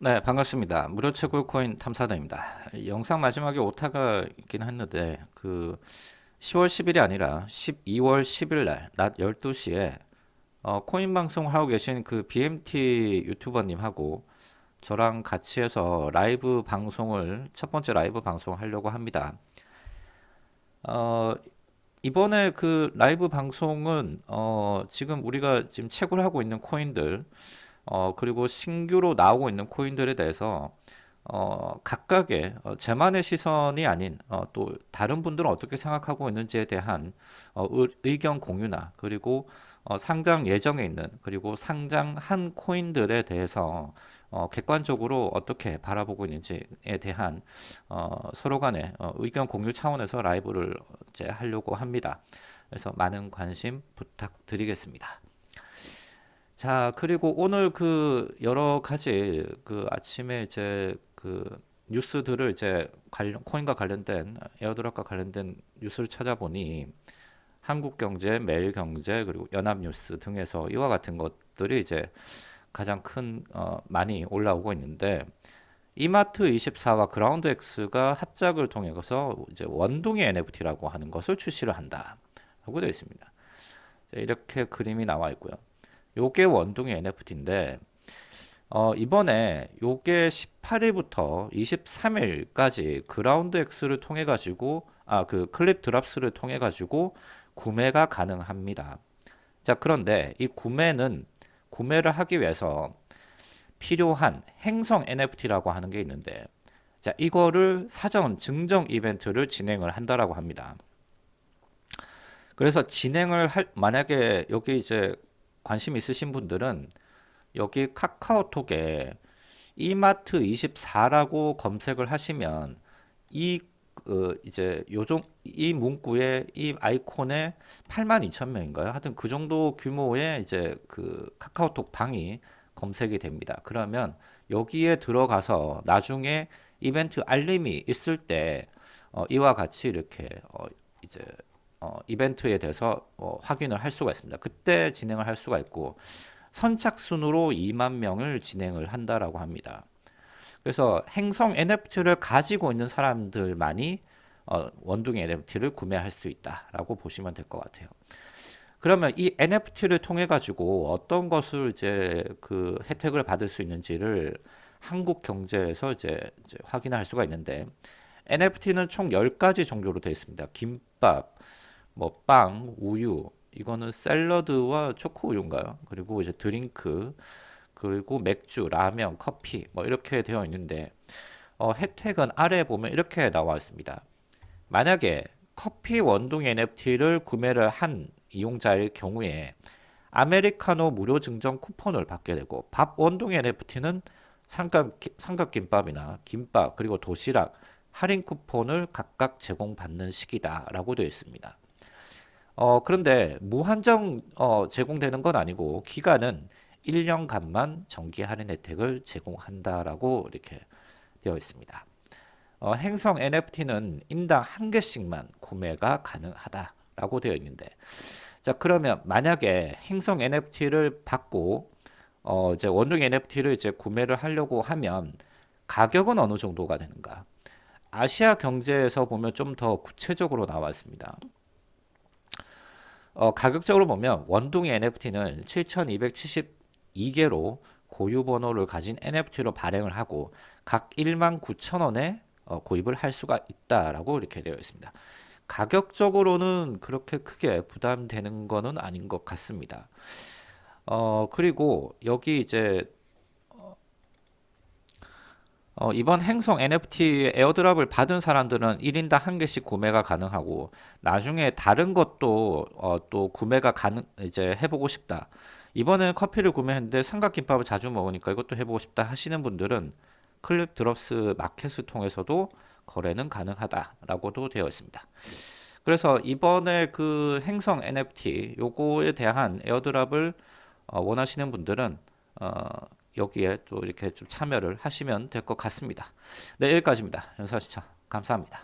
네, 반갑습니다. 무료 채굴 코인 탐사다입니다. 영상 마지막에 오타가 있긴 했는데 그 10월 10일이 아니라 12월 10일 날 낮 12시에 어, 코인 방송 하고 계신 그 BMT 유튜버님하고 저랑 같이 해서 라이브 방송을 첫 번째 라이브 방송을 하려고 합니다. 어, 이번에 그 라이브 방송은 어, 지금 우리가 지금 채굴 하고 있는 코인들 어, 그리고 신규로 나오고 있는 코인들에 대해서 어, 각각의 어, 제만의 시선이 아닌 어, 또 다른 분들은 어떻게 생각하고 있는지에 대한 어, 의, 견 공유나 그리고 어, 상장 예정에 있는 그리고 상장한 코인들에 대해서 어, 객관적으로 어떻게 바라보고 있는지에 대한 어, 서로 간의 어, 의견 공유 차원에서 라이브를 이제 하려고 합니다. 그래서 많은 관심 부탁드리겠습니다. 자, 그리고 오늘 그 여러 가지 그 아침에 이제 그 뉴스들을 이제 관련 코인과 관련된 에어드랍과 관련된 뉴스를 찾아보니 한국경제, 매일경제 그리고 연합뉴스 등에서 이와 같은 것들이 이제 가장 큰 어, 많이 올라오고 있는데 이마트 24와 그라운드X가 합작을 통해서 이제 원동의 NFT라고 하는 것을 출시를 한다라고 되어 있습니다. 이렇게 그림이 나와 있고요. 요게 원동의 NFT인데 어, 이번에 요게 18일부터 23일까지 그라운드 X를 통해 가지고 아 그 클립 드랍스를 통해 가지고 구매가 가능합니다. 자 그런데 이 구매는 구매를 하기 위해서 필요한 행성 NFT라고 하는 게 있는데 자 이거를 사전 증정 이벤트를 진행을 한다라고 합니다. 그래서 진행을 할 만약에 여기 이제 관심 있으신 분들은 여기 카카오톡에 이마트 24라고 검색을 하시면 이 어, 이제 요정 이 문구에 이 아이콘에 82,000명인가요? 하여튼 그 정도 규모의 이제 그 카카오톡 방이 검색이 됩니다. 그러면 여기에 들어가서 나중에 이벤트 알림이 있을 때 어, 이와 같이 이렇게 어, 이제 어, 이벤트에 대해서 어, 확인을 할 수가 있습니다. 그때 진행을 할 수가 있고 선착순으로 2만 명을 진행을 한다라고 합니다. 그래서 행성 NFT를 가지고 있는 사람들만이 어, 원둥이 NFT를 구매할 수 있다라고 보시면 될 것 같아요. 그러면 이 NFT를 통해 가지고 어떤 것을 이제 그 혜택을 받을 수 있는지를 한국 경제에서 이제, 이제 확인할 수가 있는데 NFT는 총 10가지 종류로 되어 있습니다. 김밥, 뭐 빵, 우유, 이거는 샐러드와 초코 우유인가요? 그리고 이제 드링크, 그리고 맥주, 라면, 커피 뭐 이렇게 되어 있는데 어, 혜택은 아래 보면 이렇게 나와 있습니다. 만약에 커피 원동 NFT를 구매를 한 이용자일 경우에 아메리카노 무료 증정 쿠폰을 받게 되고 밥 원동 NFT는 삼각, 삼각김밥이나 김밥 그리고 도시락 할인 쿠폰을 각각 제공받는 시기다 라고 되어 있습니다. 어, 그런데 무한정 어, 제공되는 건 아니고 기간은 1년간만 정기 할인 혜택을 제공한다라고 이렇게 되어 있습니다. 어, 행성 NFT는 인당 한 개씩만 구매가 가능하다라고 되어 있는데 자 그러면 만약에 행성 NFT를 받고 어, 이제 원룸 NFT를 이제 구매를 하려고 하면 가격은 어느 정도가 되는가? 아시아 경제에서 보면 좀 더 구체적으로 나왔습니다. 어, 가격적으로 보면 원둥이 NFT는 7272개로 고유 번호를 가진 NFT로 발행을 하고 각 1만 9천 원에 어, 구입을 할 수가 있다라고 이렇게 되어 있습니다. 가격적으로는 그렇게 크게 부담되는 거는 아닌 것 같습니다. 어, 그리고 여기 이제 어, 이번 행성 NFT 에어드랍을 받은 사람들은 1인당 한 개씩 구매가 가능하고 나중에 다른 것도 어, 또 구매가 가능 이제 해보고 싶다. 이번엔 커피를 구매했는데 삼각김밥을 자주 먹으니까 이것도 해보고 싶다 하시는 분들은 클립 드롭스 마켓을 통해서도 거래는 가능하다라고도 되어 있습니다. 그래서 이번에 그 행성 NFT 요거에 대한 에어드랍을 어, 원하시는 분들은 어, 여기에 또 이렇게 좀 참여를 하시면 될 것 같습니다. 네, 여기까지입니다. 영상 시청 감사합니다.